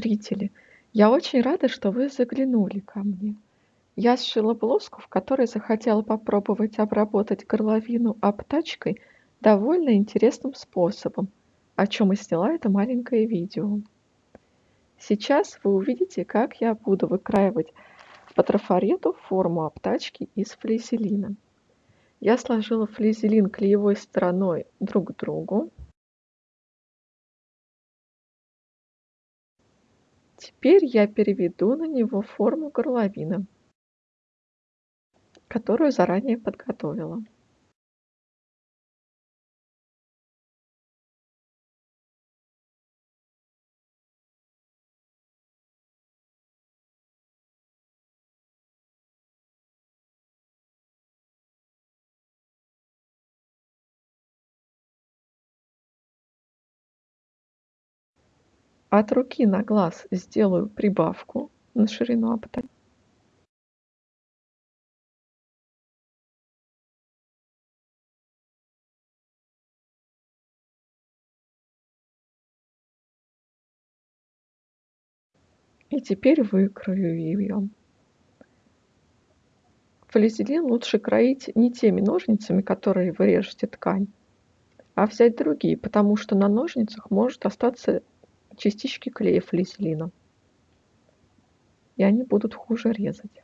Зрители, я очень рада, что вы заглянули ко мне. Я сшила блузку, в которой захотела попробовать обработать горловину обтачкой довольно интересным способом, о чем и сняла это маленькое видео. Сейчас вы увидите, как я буду выкраивать по трафарету форму обтачки из флизелина. Я сложила флизелин клеевой стороной друг к другу. Теперь я переведу на него форму горловины, которую заранее подготовила. От руки на глаз сделаю прибавку на ширину обтачки. И теперь выкрою ее. Флизелин лучше кроить не теми ножницами, которые вы режете ткань, а взять другие, потому что на ножницах может остаться частички клея флизелина, и они будут хуже резать.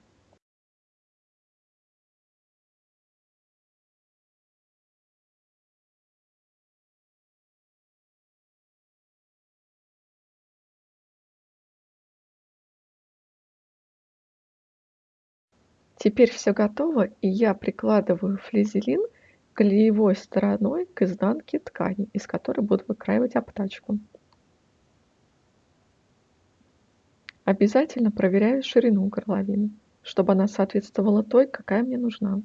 Теперь все готово, и я прикладываю флизелин клеевой стороной к изнанке ткани, из которой буду выкраивать обтачку. Обязательно проверяю ширину горловины, чтобы она соответствовала той, какая мне нужна.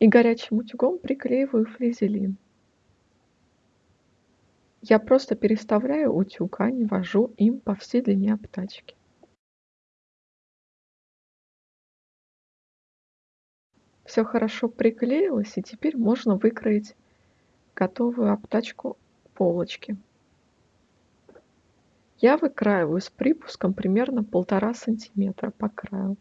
И горячим утюгом приклеиваю флизелин. Я просто переставляю утюг, а не вожу им по всей длине обтачки. Все хорошо приклеилось, и теперь можно выкроить готовую обтачку полочки. Я выкраиваю с припуском примерно полтора сантиметра по краю.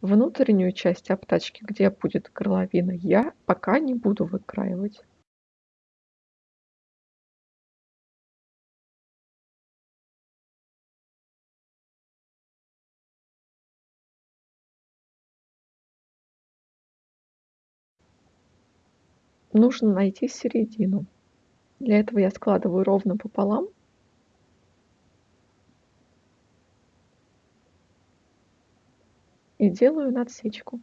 Внутреннюю часть обтачки, где будет горловина, я пока не буду выкраивать. Нужно найти середину. Для этого я складываю ровно пополам. И делаю надсечку.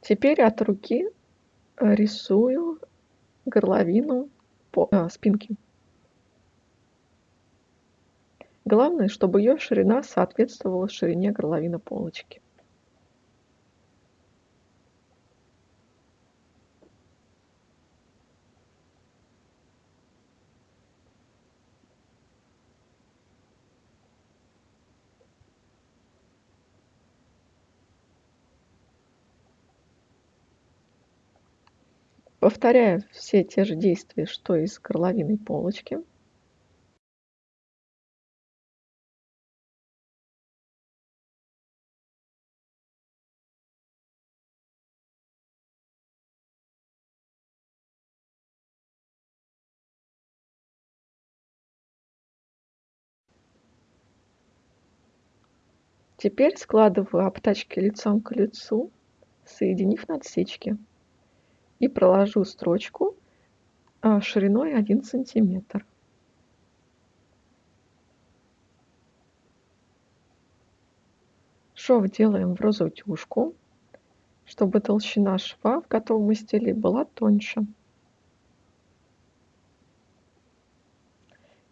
Теперь от руки э, рисую горловину по, э, спинки. Главное, чтобы ее ширина соответствовала ширине горловины полочки. Повторяю все те же действия, что и с горловиной полочки. Теперь складываю обтачки лицом к лицу, соединив надсечки и проложу строчку а, шириной 1 сантиметр. Шов делаем в розовтюшку, чтобы толщина шва в готовом изделии была тоньше.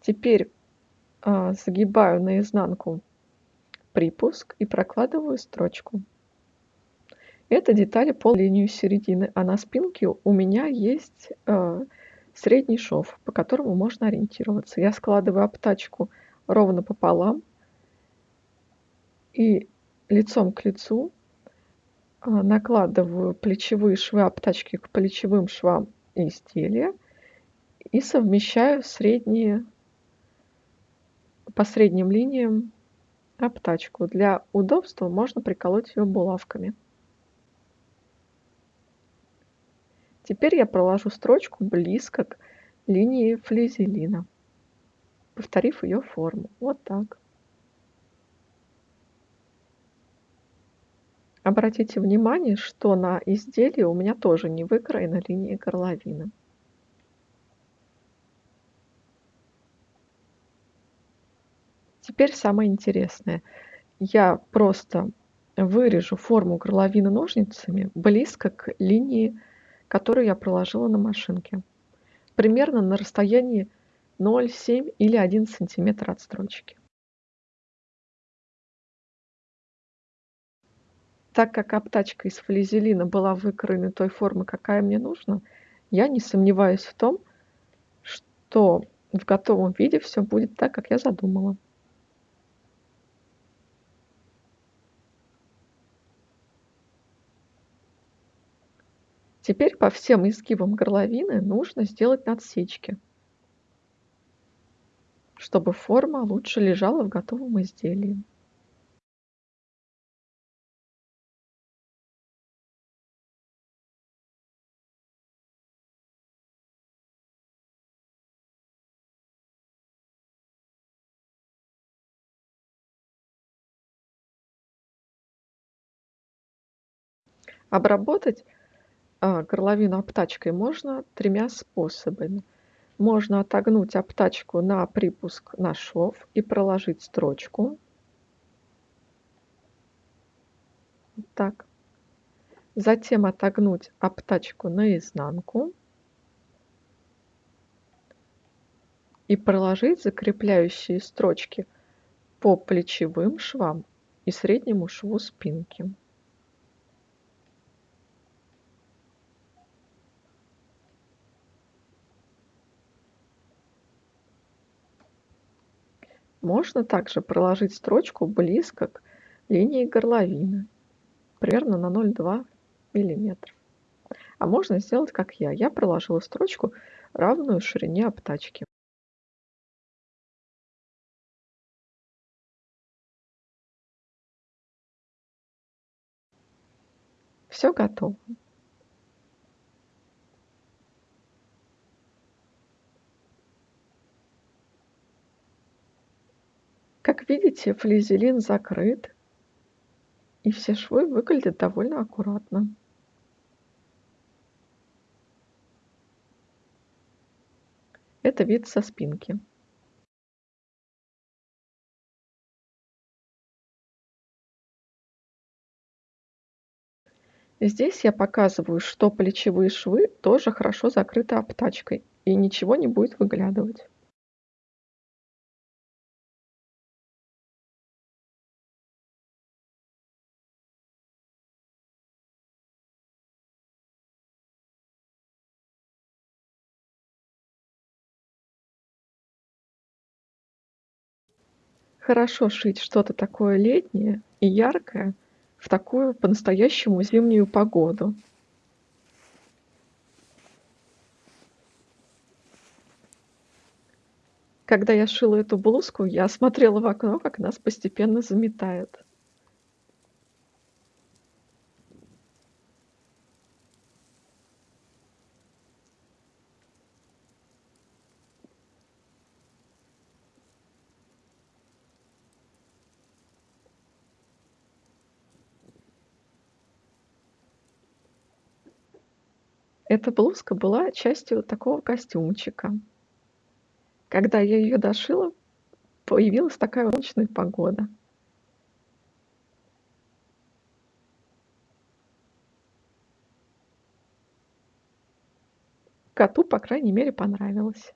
Теперь а, загибаю наизнанку припуск и прокладываю строчку. Это детали по линию середины, а на спинке у меня есть э, средний шов, по которому можно ориентироваться. Я складываю обтачку ровно пополам и лицом к лицу, а, накладываю плечевые швы обтачки к плечевым швам изделия и совмещаю средние по средним линиям обтачку. Для удобства можно приколоть ее булавками. Теперь я проложу строчку близко к линии флизелина, повторив ее форму. Вот так. Обратите внимание, что на изделии у меня тоже не выкроена линия горловины. Теперь самое интересное. Я просто вырежу форму горловины ножницами близко к линии, которую я проложила на машинке. Примерно на расстоянии 0,7 или 1 сантиметр от строчки. Так как обтачка из флизелина была выкроена той формы, какая мне нужна, я не сомневаюсь в том, что в готовом виде все будет так, как я задумала. Теперь по всем изгибам горловины нужно сделать надсечки, чтобы форма лучше лежала в готовом изделии. Обработать а, горловину обтачкой можно тремя способами. Можно отогнуть обтачку на припуск на шов и проложить строчку. Вот так. Затем отогнуть обтачку наизнанку и проложить закрепляющие строчки по плечевым швам и среднему шву спинки. Можно также проложить строчку близко к линии горловины, примерно на 0,2 мм. А можно сделать, как я. Я проложила строчку, равную ширине обтачки. Все готово. Как видите, флизелин закрыт, и все швы выглядят довольно аккуратно. Это вид со спинки. Здесь я показываю, что плечевые швы тоже хорошо закрыты обтачкой, и ничего не будет выглядывать. Хорошо шить что-то такое летнее и яркое в такую по-настоящему зимнюю погоду. Когда я шила эту блузку, я смотрела в окно, как нас постепенно заметает. Эта блузка была частью такого костюмчика. Когда я ее дошила, появилась такая солнечная погода. Коту, по крайней мере, понравилось.